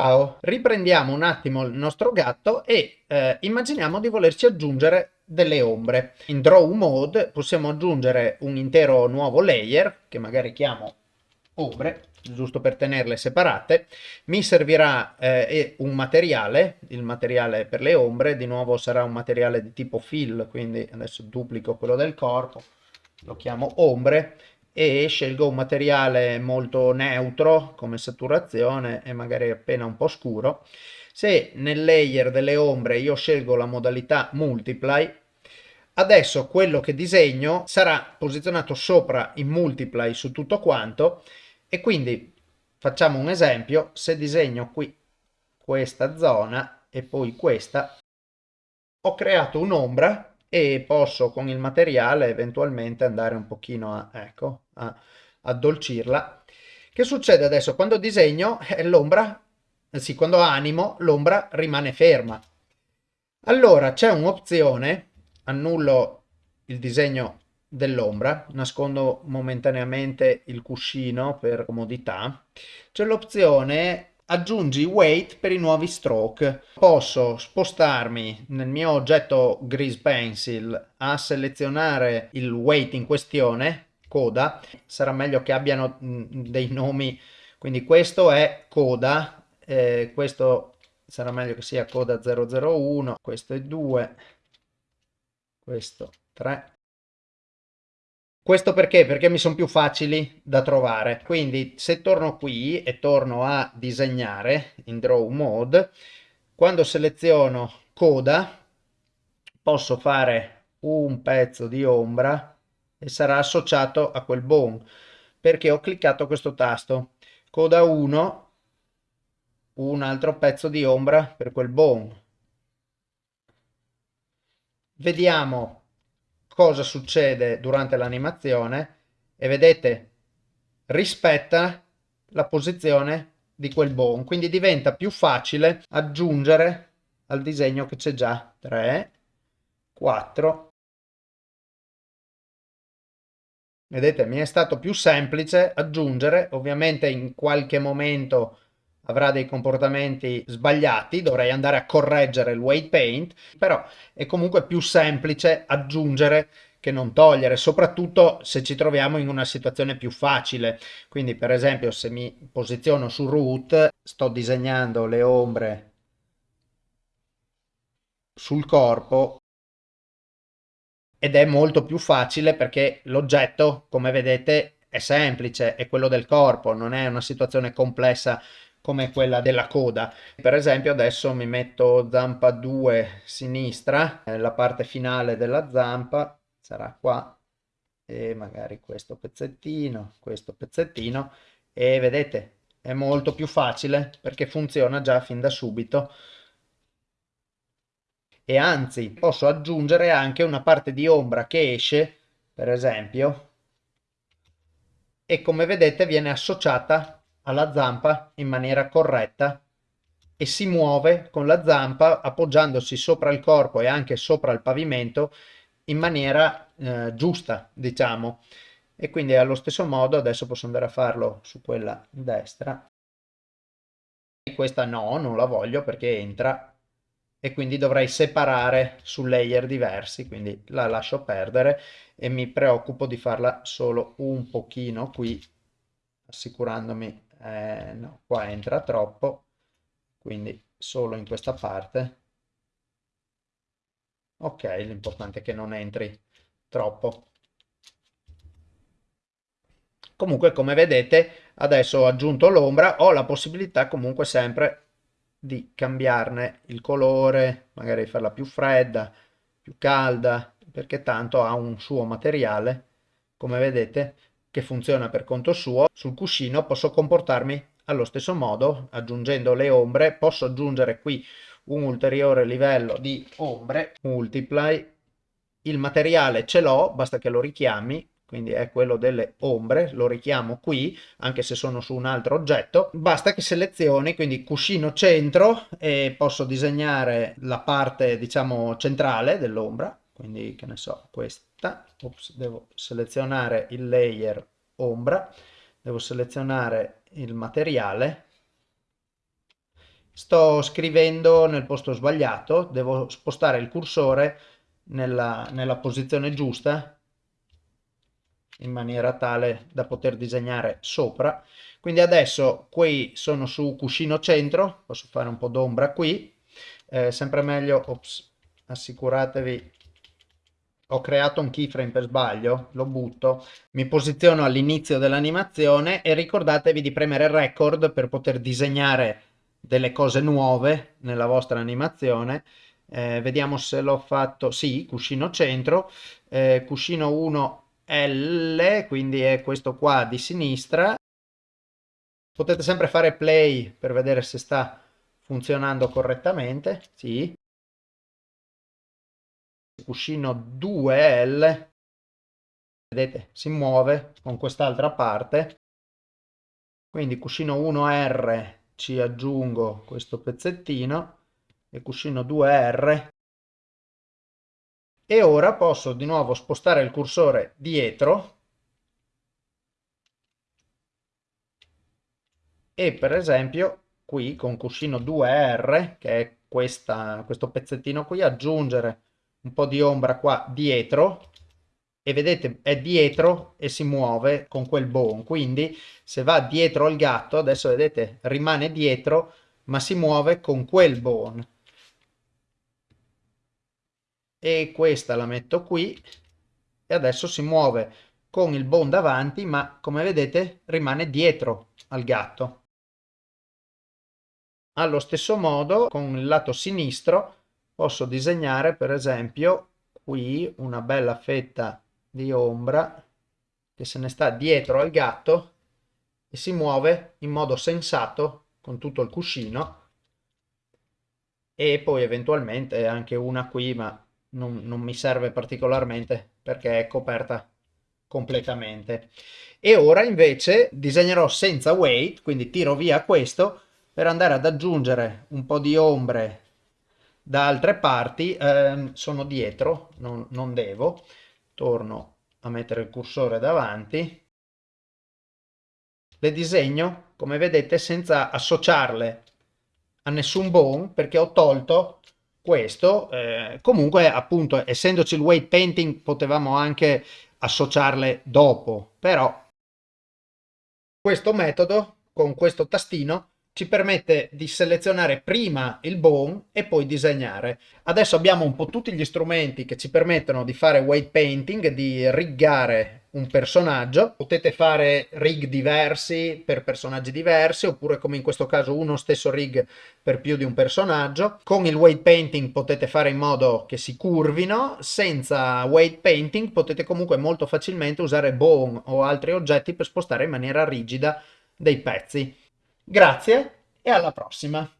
Ciao, riprendiamo un attimo il nostro gatto e eh, immaginiamo di volerci aggiungere delle ombre. In Draw Mode possiamo aggiungere un intero nuovo layer, che magari chiamo ombre, giusto per tenerle separate. Mi servirà eh, un materiale, il materiale per le ombre, di nuovo sarà un materiale di tipo fill, quindi adesso duplico quello del corpo, lo chiamo ombre e scelgo un materiale molto neutro come saturazione e magari appena un po' scuro. Se nel layer delle ombre io scelgo la modalità multiply, adesso quello che disegno sarà posizionato sopra in multiply su tutto quanto e quindi facciamo un esempio, se disegno qui questa zona e poi questa, ho creato un'ombra e posso con il materiale eventualmente andare un pochino a, ecco, a addolcirla. Che succede adesso? Quando disegno eh, l'ombra, eh, sì, quando animo l'ombra rimane ferma. Allora c'è un'opzione, annullo il disegno dell'ombra, nascondo momentaneamente il cuscino per comodità, c'è l'opzione aggiungi weight per i nuovi stroke. Posso spostarmi nel mio oggetto Grease Pencil a selezionare il weight in questione, coda, sarà meglio che abbiano dei nomi, quindi questo è coda, eh, questo sarà meglio che sia coda 001, questo è 2, questo 3, questo perché? Perché mi sono più facili da trovare. Quindi se torno qui e torno a disegnare in Draw Mode, quando seleziono coda, posso fare un pezzo di ombra e sarà associato a quel bone perché ho cliccato questo tasto. Coda 1, un altro pezzo di ombra per quel bone. Vediamo cosa succede durante l'animazione e vedete rispetta la posizione di quel bone quindi diventa più facile aggiungere al disegno che c'è già. 3 4 vedete mi è stato più semplice aggiungere ovviamente in qualche momento avrà dei comportamenti sbagliati, dovrei andare a correggere il weight paint, però è comunque più semplice aggiungere che non togliere, soprattutto se ci troviamo in una situazione più facile. Quindi per esempio se mi posiziono su root, sto disegnando le ombre sul corpo ed è molto più facile perché l'oggetto, come vedete, è semplice, è quello del corpo, non è una situazione complessa come quella della coda. Per esempio adesso mi metto zampa 2 sinistra, eh, la parte finale della zampa sarà qua e magari questo pezzettino, questo pezzettino e vedete è molto più facile perché funziona già fin da subito e anzi posso aggiungere anche una parte di ombra che esce per esempio e come vedete viene associata alla zampa in maniera corretta e si muove con la zampa appoggiandosi sopra il corpo e anche sopra il pavimento in maniera eh, giusta, diciamo. E quindi allo stesso modo adesso posso andare a farlo su quella destra. Questa no, non la voglio perché entra e quindi dovrei separare su layer diversi, quindi la lascio perdere e mi preoccupo di farla solo un pochino qui, assicurandomi eh, no, qua entra troppo, quindi solo in questa parte. Ok, l'importante è che non entri troppo. Comunque, come vedete, adesso ho aggiunto l'ombra, ho la possibilità comunque sempre di cambiarne il colore, magari farla più fredda, più calda, perché tanto ha un suo materiale, come vedete, che funziona per conto suo, sul cuscino posso comportarmi allo stesso modo, aggiungendo le ombre, posso aggiungere qui un ulteriore livello di ombre, multiply, il materiale ce l'ho, basta che lo richiami, quindi è quello delle ombre, lo richiamo qui, anche se sono su un altro oggetto, basta che selezioni, quindi cuscino centro e posso disegnare la parte, diciamo, centrale dell'ombra, quindi che ne so, questa, Ops, devo selezionare il layer ombra, devo selezionare il materiale. Sto scrivendo nel posto sbagliato, devo spostare il cursore nella, nella posizione giusta in maniera tale da poter disegnare sopra. Quindi adesso qui sono su cuscino centro, posso fare un po' d'ombra qui, eh, sempre meglio, ops, assicuratevi, ho creato un keyframe per sbaglio, lo butto, mi posiziono all'inizio dell'animazione e ricordatevi di premere record per poter disegnare delle cose nuove nella vostra animazione. Eh, vediamo se l'ho fatto, sì, cuscino centro, eh, cuscino 1 L, quindi è questo qua di sinistra. Potete sempre fare play per vedere se sta funzionando correttamente, sì. Cuscino 2L, vedete, si muove con quest'altra parte. Quindi cuscino 1R ci aggiungo questo pezzettino. E cuscino 2R e ora posso di nuovo spostare il cursore dietro. E per esempio qui con cuscino 2R che è questa, questo pezzettino qui aggiungere un po' di ombra qua dietro e vedete è dietro e si muove con quel bone quindi se va dietro al gatto adesso vedete rimane dietro ma si muove con quel bone e questa la metto qui e adesso si muove con il bone davanti ma come vedete rimane dietro al gatto. Allo stesso modo con il lato sinistro posso disegnare per esempio qui una bella fetta di ombra che se ne sta dietro al gatto e si muove in modo sensato con tutto il cuscino e poi eventualmente anche una qui ma non, non mi serve particolarmente perché è coperta completamente. E ora invece disegnerò senza weight, quindi tiro via questo per andare ad aggiungere un po' di ombre da altre parti. Eh, sono dietro, non, non devo. Torno a mettere il cursore davanti. Le disegno, come vedete, senza associarle a nessun bone perché ho tolto questo. Eh, comunque, appunto, essendoci il weight painting, potevamo anche associarle dopo, però questo metodo con questo tastino ci permette di selezionare prima il bone e poi disegnare. Adesso abbiamo un po' tutti gli strumenti che ci permettono di fare weight painting, di riggare un personaggio. Potete fare rig diversi per personaggi diversi oppure come in questo caso uno stesso rig per più di un personaggio. Con il weight painting potete fare in modo che si curvino, senza weight painting potete comunque molto facilmente usare bone o altri oggetti per spostare in maniera rigida dei pezzi. Grazie e alla prossima!